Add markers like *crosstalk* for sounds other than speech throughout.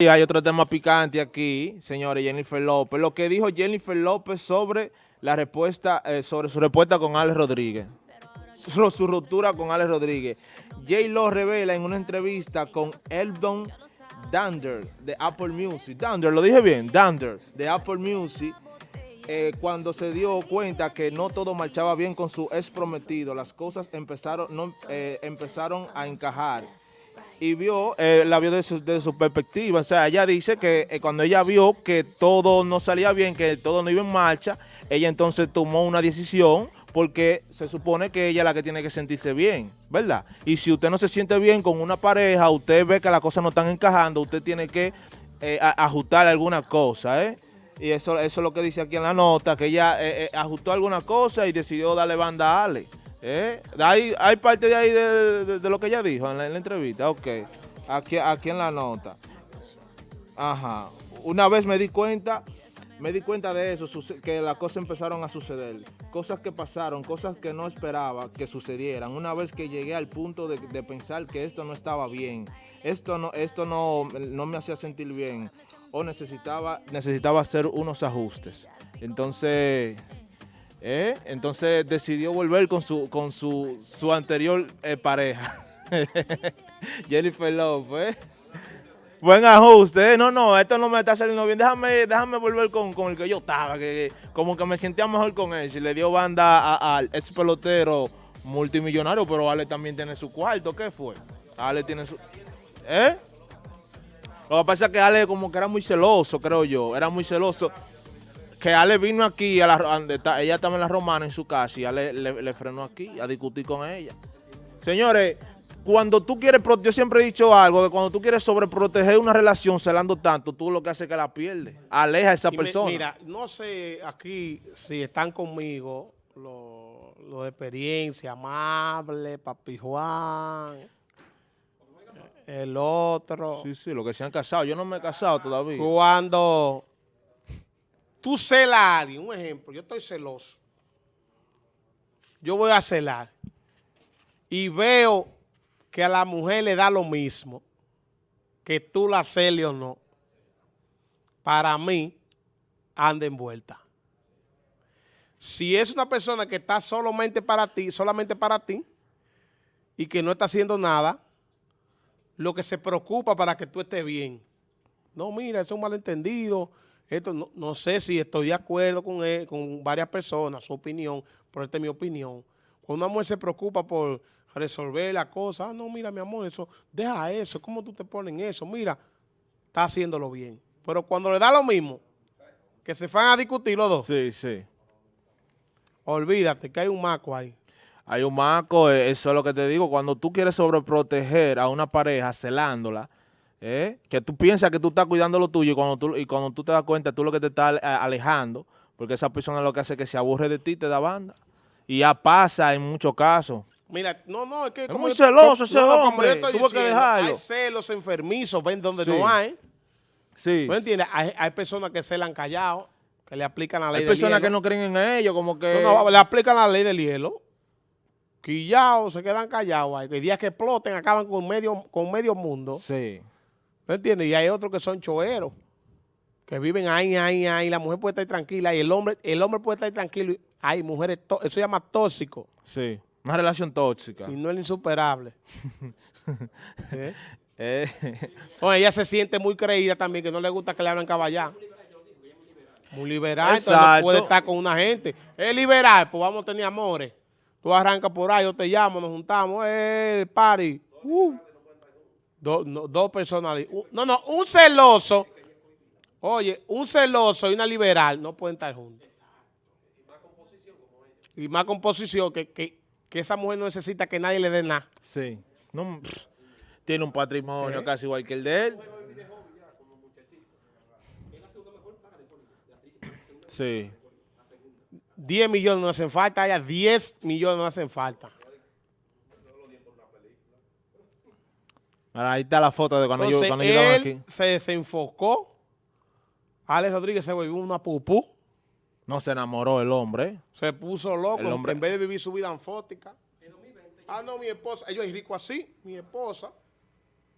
Hay otro tema picante aquí, señores, Jennifer López. Lo que dijo Jennifer López sobre la respuesta, eh, sobre su respuesta con Alex Rodríguez. Su, su ruptura con Alex Rodríguez. J. Lo revela en una entrevista con Eldon Dander de Apple Music. Dander, lo dije bien, Dander de Apple Music. eh, cuando se dio cuenta que no todo marchaba bien con su ex prometido, las cosas empezaron, no, eh, empezaron a encajar y vio, eh, la vio desde su, desde su perspectiva. O sea, ella dice que eh, cuando ella vio que todo no salía bien, que todo no iba en marcha, ella entonces tomó una decisión porque se supone que ella es la que tiene que sentirse bien, ¿verdad? Y si usted no se siente bien con una pareja, usted ve que las cosas no están encajando, usted tiene que eh, ajustar alguna cosa, ¿eh? Y eso, eso es lo que dice aquí en la nota, que ella eh, ajustó alguna cosa y decidió darle banda a Ale. ¿Eh? Hay, hay parte de ahí de, lo que ella dijo en la, en la entrevista, ok. Aquí, aquí en la nota. Ajá. Una vez me di cuenta, me di cuenta de eso, que las cosas empezaron a suceder. Cosas que pasaron, cosas que no esperaba que sucedieran. Una vez que llegué al punto de, de pensar que esto no estaba bien, esto no, esto no, no me hacía sentir bien, o necesitaba, necesitaba hacer unos ajustes. Entonces, ¿eh? entonces decidió volver con su, con su, su anterior eh, pareja. *laughs* Jennifer Lopez. Buen ajuste, ¿eh? no, no, esto no me está saliendo bien, déjame, déjame volver con, con el que yo estaba, que, que como que me sentía mejor con él, si le dio banda al ex pelotero multimillonario, pero Ale también tiene su cuarto, ¿qué fue? Ale tiene su... ¿Eh? Lo que pasa es que Ale como que era muy celoso, creo yo, era muy celoso, que Ale vino aquí, a la, ella estaba en la romana en su casa y Ale le, le frenó aquí a discutir con ella. Señores, cuando tú quieres, yo siempre he dicho algo, que cuando tú quieres sobreproteger una relación celando tanto, tú lo que haces es que la pierdes. Aleja a esa Y me- persona. Mira, no sé aquí si están conmigo los lo de experiencia, Amable, Papi Juan, el otro. Sí, sí, lo que se han casado. Yo no me he casado todavía. Cuando tú celas a alguien, un ejemplo, yo estoy celoso. Yo voy a celar y veo que a la mujer le da lo mismo, que tú la celes o no. Para mí, anda envuelta. Si es una persona que está solamente para ti, solamente para ti, y que no está haciendo nada, lo que se preocupa para que tú estés bien. No, mira, es un malentendido. Esto no, no sé si estoy de acuerdo con, él, con varias personas, su opinión, pero esta es mi opinión. Cuando una mujer se preocupa por resolver la cosa, ah, no, mira, mi amor, eso, deja eso, ¿cómo tú te pones en eso? Mira, está haciéndolo bien. Pero cuando le da lo mismo, que se van a discutir los dos, Sí, sí. olvídate que hay un maco ahí. Hay un maco, eh, eso es lo que te digo. Cuando tú quieres sobreproteger a una pareja celándola, ¿eh? que tú piensas que tú estás cuidando lo tuyo y cuando tú, y cuando tú te das cuenta, tú lo que te estás ale- alejando, porque esa persona lo que hace es que se aburre de ti, te da banda. Y ya pasa en muchos casos. Mira, no, no, es que... Es como muy yo- celoso ese hombre, yo estoy tuvo que dejarlo. Hay celos enfermizos, ven donde Sí. no hay. Sí. ¿No entiendes? Hay, hay personas que celan callados, que le aplican la ley Hay del personas hielo. que no creen en ellos, como que... No, no, le aplican la ley del hielo. Quillados, se quedan callados. ahí. El día que exploten, acaban con medio, con medio mundo. Sí. ¿No entiendes? Y hay otros que son choeros, que viven ahí, ahí, ahí. La mujer puede estar tranquila y el hombre, el hombre puede estar tranquilo. Hay mujeres, eso se llama tóxico Sí. Una relación tóxica. y no es insuperable. *laughs* ¿Eh? Eh, Bueno, ella se siente muy creída también, que no le gusta que le hablen caballá. Muy liberal, entonces puede estar con una gente. Es liberal, pues vamos a tener amores. Tú arrancas por ahí, yo te llamo, nos juntamos, eh, party. Uh. Do- no, dos personalidades. Uh, No, no, un celoso. Oye, un celoso y una liberal no pueden estar juntos. Y más composición, que, que, que esa mujer no necesita que nadie le dé nada. sí. No, pff, tiene un patrimonio Eh. casi igual que el de él. Sí. 10 millones no hacen falta, allá 10 millones no hacen falta. Ahí está la foto de cuando, yo, Entonces, cuando yo estaba él aquí. se desenfocó. Alex Rodríguez se volvió una pupú. No se enamoró el hombre. Se puso loco. El hombre- En vez de vivir su vida anfótica. Ah, no, mi esposa. Ellos es rico así. Mi esposa.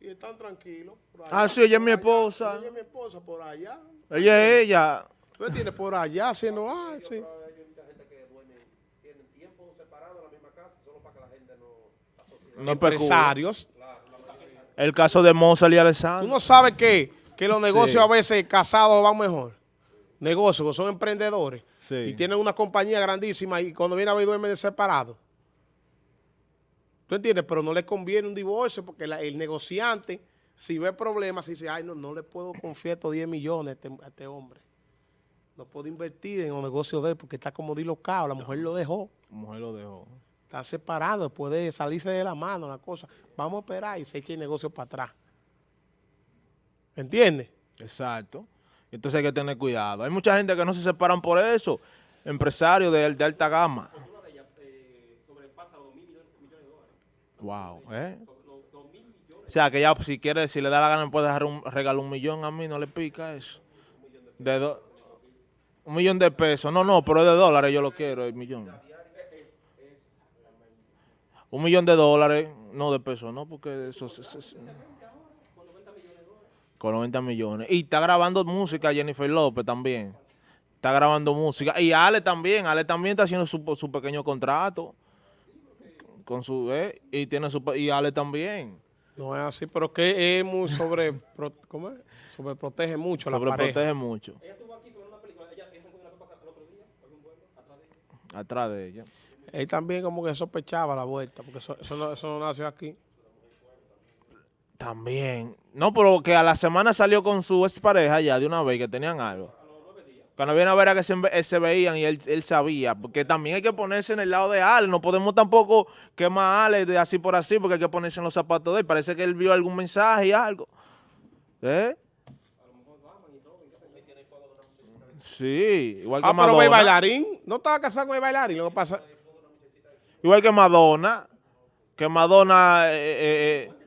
y están tranquilos. por allá, Ah, sí, ella es mi esposa. Ella es mi esposa por allá. Ella es ella. Tú entiendes, por allá haciendo, ah, sí. No. Empresarios. El caso de Mozart y Tú Alessandro. no sabes que, que los negocios Sí. a veces casados van mejor. Negocios, que son emprendedores. Sí. Y tienen una compañía grandísima y cuando viene a ver duermen separados. ¿Tú entiendes? Pero no le conviene un divorcio porque la- el negociante, si ve problemas, dice, ay, no, no le puedo confiar estos 10 millones a este, a este hombre. No puedo invertir en los negocios de él porque está como dilocado. La mujer lo dejó. La mujer lo dejó. Está separado, puede salirse de la mano la cosa. Vamos a esperar y se echa el negocio para atrás. ¿Entiendes? Exacto. Entonces hay que tener cuidado. Hay mucha gente que no se separan por eso. Empresarios de, alta gama. Wow, ¿eh? O sea, que ya si quiere, si le da la gana, puede dejar un regalo un millón a mí, no le pica eso. De do- un millón de pesos. No, no, pero es de dólares yo lo quiero, el millón. Un millón de dólares, no de pesos, no, porque eso es... es- es- con 90 millones. Y está grabando música Jennifer López también. Está grabando música. Y Ale también. Ale también está haciendo su, su pequeño contrato. Con su, eh, y tiene su, y Ale también. No es así, pero que es muy sobre... pro- ¿Cómo es? Sobreprotege mucho la pareja. Sobreprotege mucho. Atrás de ella. Él también como que sospechaba la vuelta, porque eso, eso no, eso no nació aquí. También. No, pero que a la semana salió con su expareja ya de una vez que tenían algo. Cuando viene a ver a que se, eh, se veían y él, él sabía. Porque también hay que ponerse en el lado de Ale. No podemos tampoco quemar a Ale de así por así porque hay que ponerse en los zapatos de él. Parece que él vio algún mensaje y algo. ¿Eh? Sí, igual que Ah, pero ve Madonna. bailarín. No estaba casado con el bailarín. Lo que pasa... Igual que Madonna. Que Madonna... eh, eh, eh,